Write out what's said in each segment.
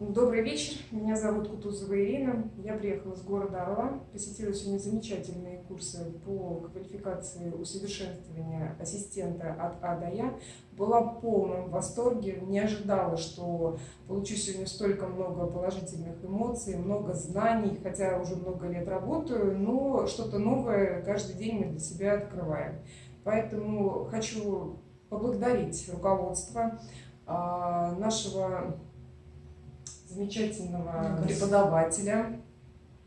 Добрый вечер, меня зовут Кутузова Ирина, я приехала из города Орла, посетила сегодня замечательные курсы по квалификации усовершенствования ассистента от А до Я. Была в полном восторге, не ожидала, что получу сегодня столько много положительных эмоций, много знаний, хотя уже много лет работаю, но что-то новое каждый день мы для себя открываем. Поэтому хочу поблагодарить руководство а, нашего замечательного преподавателя.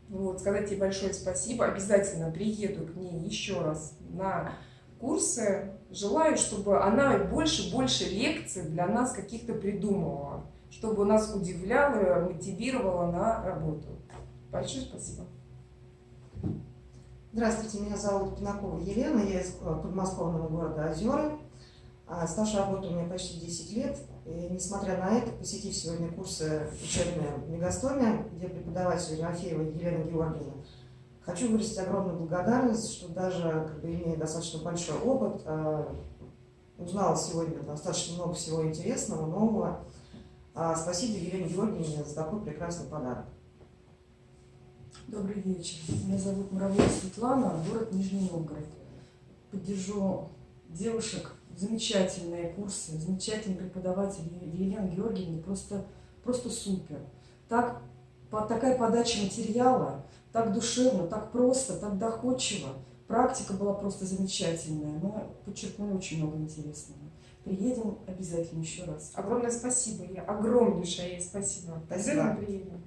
Вот, сказать ей большое спасибо. Обязательно приеду к ней еще раз на курсы. Желаю, чтобы она больше-больше лекций для нас каких-то придумывала, чтобы нас удивляла, мотивировала на работу. Большое спасибо. Здравствуйте, меня зовут Пинакова Елена, я из подмосковного города Озера. А, стаж работы у меня почти 10 лет. И, несмотря на это, посетив сегодня курсы учебные в Мегастоме, где преподаватель Ерофеева Елена Георгиевна, хочу выразить огромную благодарность, что даже, как бы, имея достаточно большой опыт, а, узнала сегодня достаточно много всего интересного, нового. А, спасибо Елене Георгиевне за такой прекрасный подарок. Добрый вечер. Меня зовут Муравьева Светлана, город Нижний Новгород. Поддержу девушек замечательные курсы, замечательный преподаватель Елена Георгиевна, просто, просто супер. Так, по, такая подача материала, так душевно, так просто, так доходчиво. Практика была просто замечательная. Мы подчеркнули очень много интересного. Приедем обязательно еще раз. Огромное спасибо. Я огромнейшее ей спасибо. Спасибо. приедем.